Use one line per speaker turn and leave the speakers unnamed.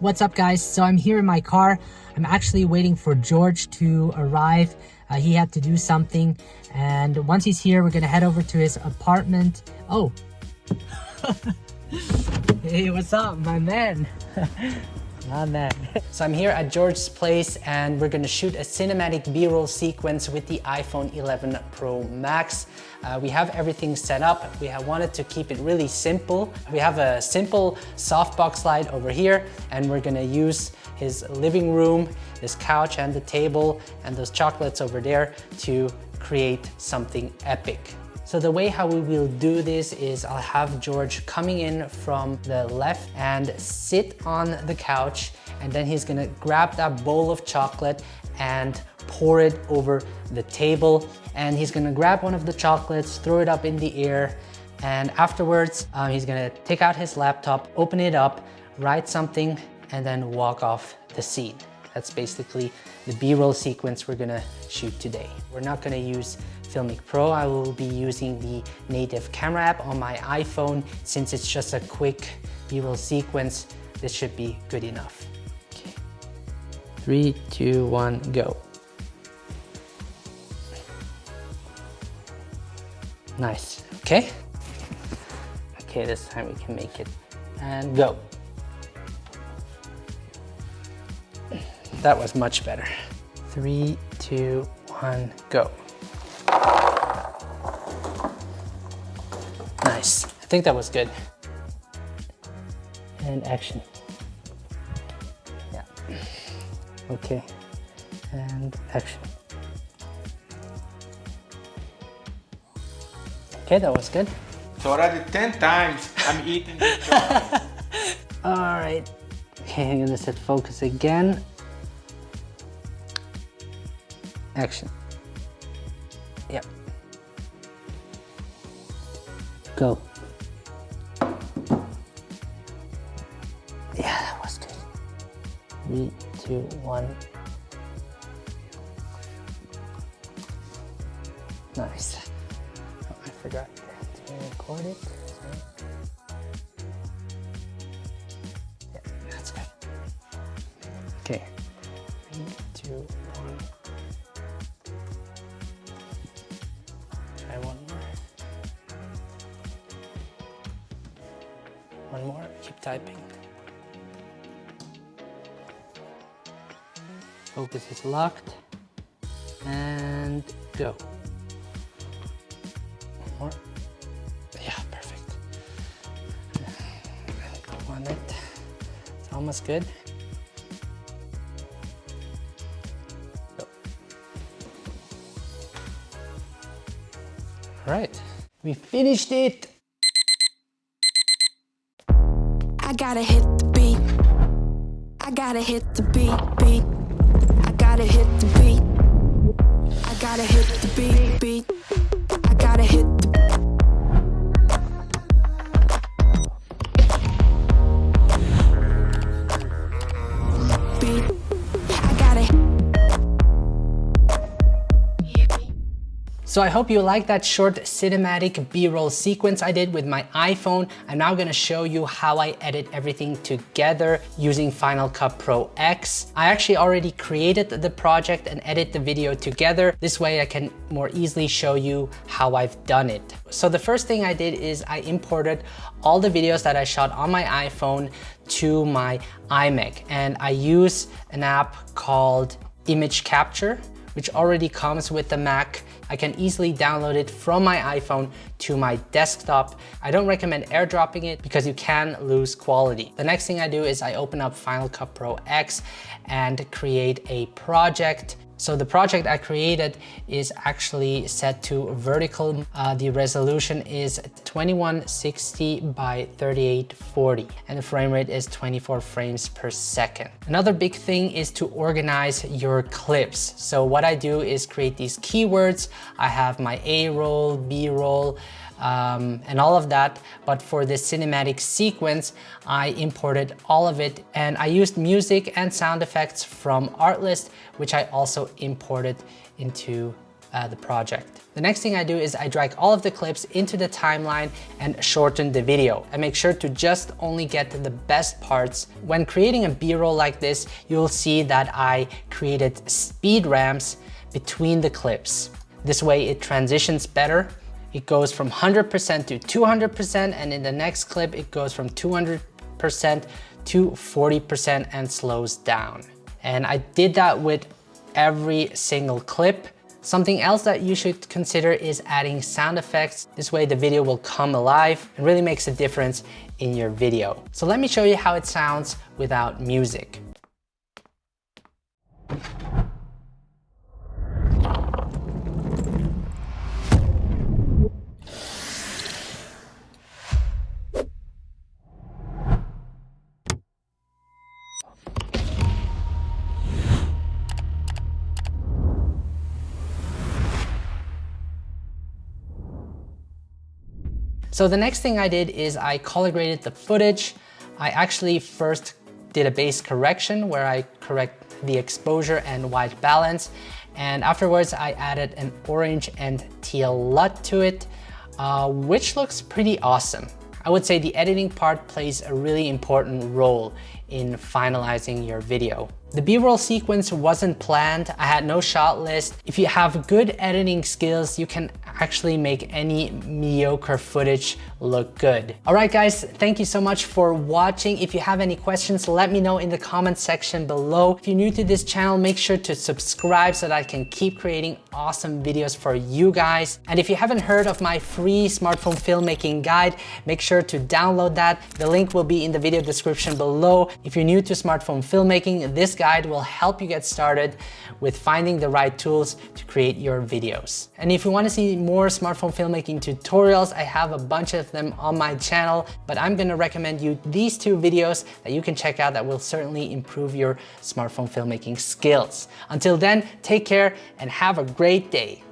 What's up guys? So I'm here in my car. I'm actually waiting for George to arrive. Uh, he had to do something and once he's here we're gonna head over to his apartment. Oh. hey, what's up my man? so I'm here at George's place and we're gonna shoot a cinematic b-roll sequence with the iPhone 11 Pro Max. Uh, we have everything set up. We have wanted to keep it really simple. We have a simple softbox light over here and we're gonna use his living room, his couch and the table and those chocolates over there to create something epic. So the way how we will do this is I'll have George coming in from the left and sit on the couch and then he's gonna grab that bowl of chocolate and pour it over the table and he's gonna grab one of the chocolates, throw it up in the air and afterwards um, he's gonna take out his laptop, open it up, write something and then walk off the scene. That's basically the B-roll sequence we're gonna shoot today. We're not gonna use Filmic Pro. I will be using the native camera app on my iPhone. Since it's just a quick B-roll sequence, this should be good enough. Okay. Three, two, one, go. Nice, okay? Okay, this time we can make it. And go. That was much better. Three, two, one, go. Nice, I think that was good. And action. Yeah. Okay, and action. Okay, that was good.
So already 10 times I'm eating this
All right. Okay, I'm gonna set focus again. Action. Yep. Go. Yeah, that was good. Three, two, one. Nice. Oh, I forgot to record it. Yeah, that's good. Okay. Three, two, one. Typing. Focus is locked. And go. One more. Yeah, perfect. One it. It's almost good. Go. All right, we finished it.
I gotta hit the beat. I gotta hit the beat, beat. I gotta hit the beat. I gotta hit the beat, beat. I gotta hit
So I hope you liked that short cinematic b-roll sequence I did with my iPhone. I'm now gonna show you how I edit everything together using Final Cut Pro X. I actually already created the project and edit the video together. This way I can more easily show you how I've done it. So the first thing I did is I imported all the videos that I shot on my iPhone to my iMac and I use an app called Image Capture which already comes with the Mac. I can easily download it from my iPhone to my desktop. I don't recommend airdropping it because you can lose quality. The next thing I do is I open up Final Cut Pro X and create a project. So the project I created is actually set to vertical. Uh, the resolution is 2160 by 3840 and the frame rate is 24 frames per second. Another big thing is to organize your clips. So what I do is create these keywords. I have my A roll, B roll, um, and all of that. But for this cinematic sequence, I imported all of it and I used music and sound effects from Artlist, which I also imported into uh, the project. The next thing I do is I drag all of the clips into the timeline and shorten the video. I make sure to just only get the best parts. When creating a B-roll like this, you'll see that I created speed ramps between the clips. This way it transitions better. It goes from 100% to 200% and in the next clip it goes from 200% to 40% and slows down. And I did that with every single clip. Something else that you should consider is adding sound effects. This way the video will come alive and really makes a difference in your video. So let me show you how it sounds without music. So the next thing I did is I color graded the footage. I actually first did a base correction where I correct the exposure and white balance. And afterwards I added an orange and teal LUT to it, uh, which looks pretty awesome. I would say the editing part plays a really important role in finalizing your video. The B-roll sequence wasn't planned. I had no shot list. If you have good editing skills, you can actually make any mediocre footage look good. All right, guys, thank you so much for watching. If you have any questions, let me know in the comment section below. If you're new to this channel, make sure to subscribe so that I can keep creating awesome videos for you guys. And if you haven't heard of my free smartphone filmmaking guide, make sure to download that. The link will be in the video description below. If you're new to smartphone filmmaking, this guide will help you get started with finding the right tools to create your videos. And if you wanna see more smartphone filmmaking tutorials, I have a bunch of them on my channel, but I'm gonna recommend you these two videos that you can check out that will certainly improve your smartphone filmmaking skills. Until then, take care and have a great day.